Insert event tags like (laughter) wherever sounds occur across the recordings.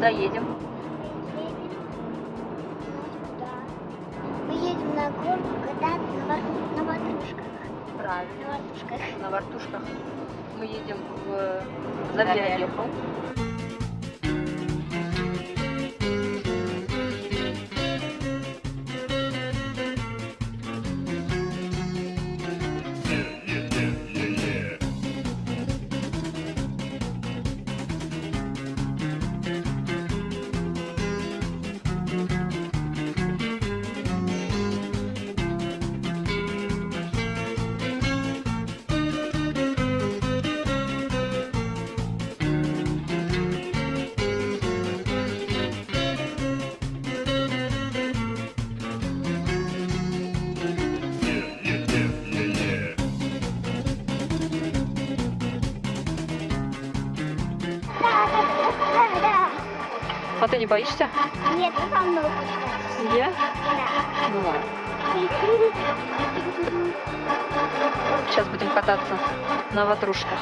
куда едем? Мы едем на горку кататься на, вар... на ватрушках. Правильно. На ватрушках. На вартушках. Мы едем в Завьялиху. А ты не боишься? Нет, ты со мной хочешь. Я? Да. Ну ладно. Сейчас будем кататься на ватрушках.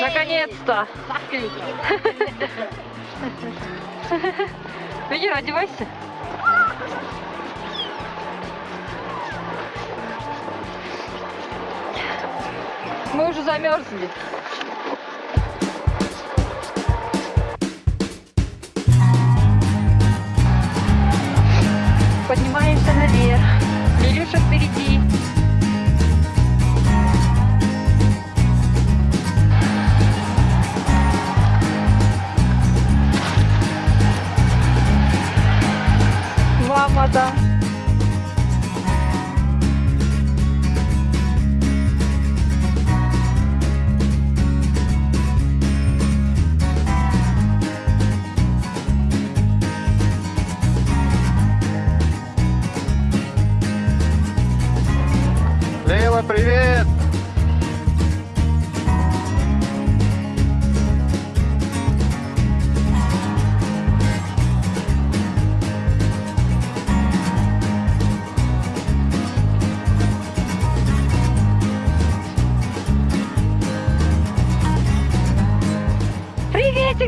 Наконец-то! (laughs) Иди, одевайся. Мы уже замерзли. Поднимаемся наверх.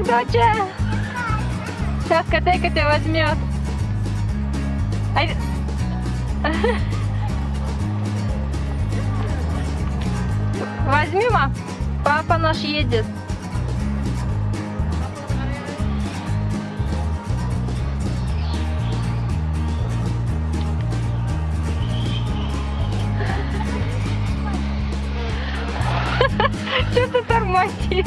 Доча! Сейчас котейка тебя возьмет. Ай- (laughs) Возьми, ма. Папа наш едет. (laughs) Что ты тормозишь?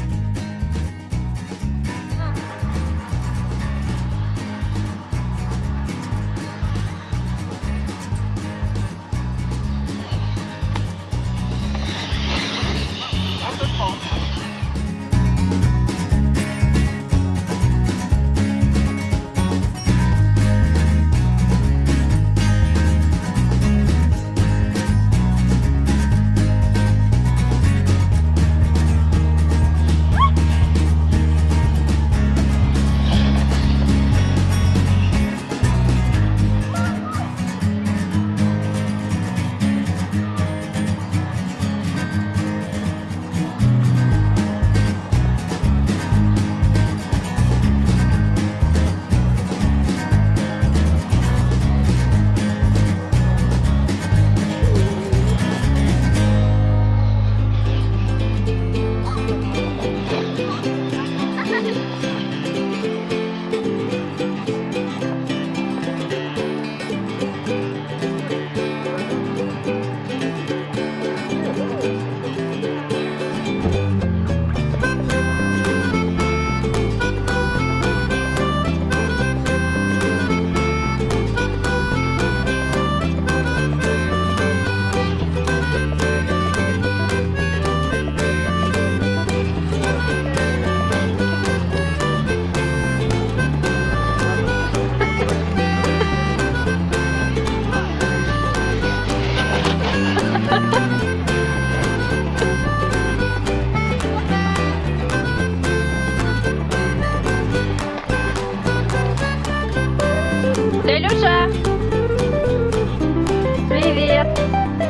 Yep.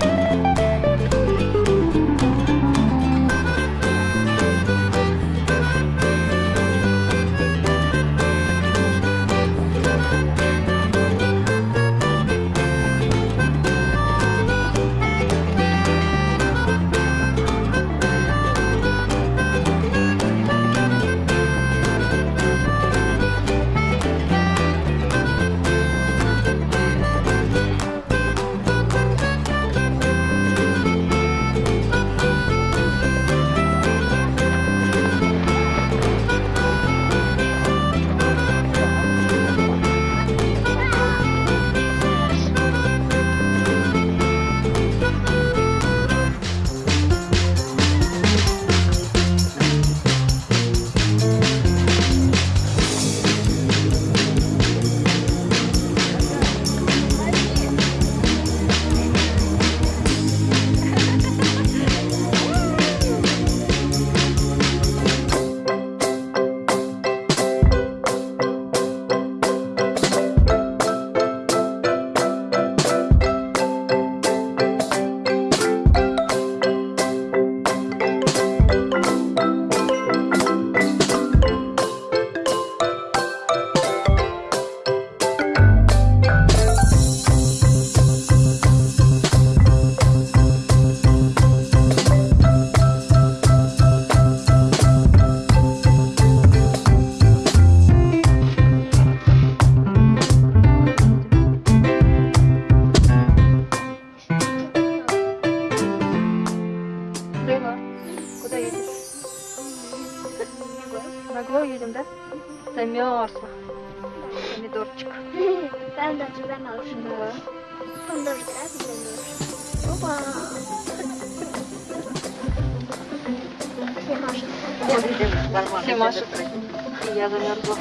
Помидорчик. Там даже замерз. Да. Он замерз. Опа. Все машут. Все машут. Я замерзла.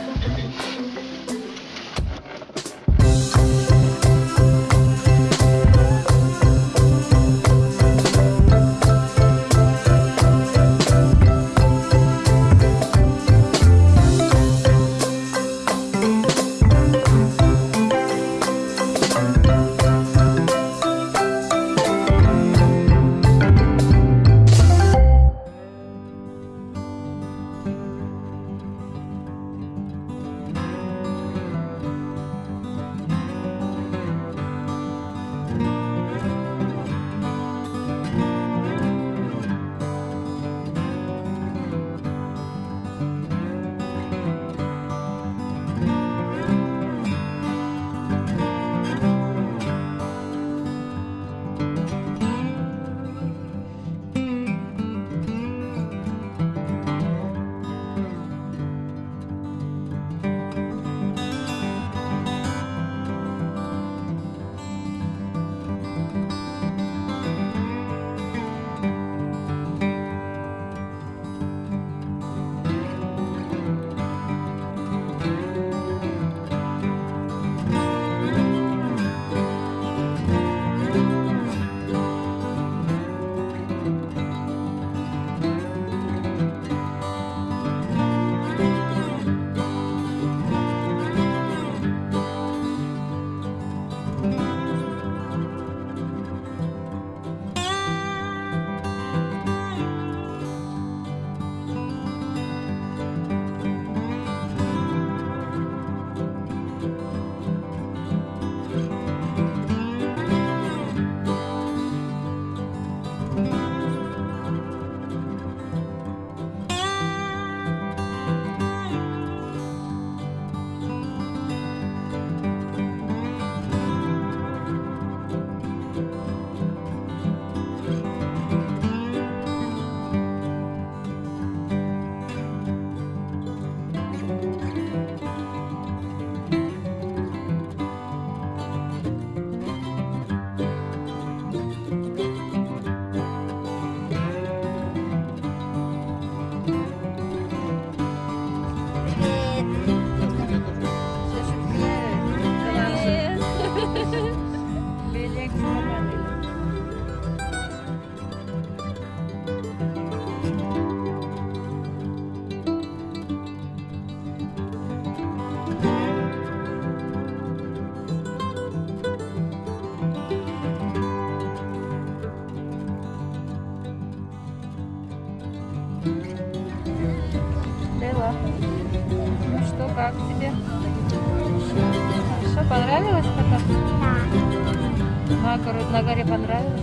На, горе- на горе понравилось?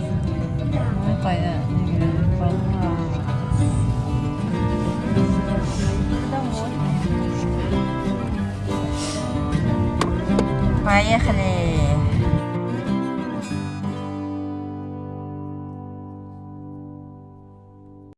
Ну, понятно. Домой. Поехали.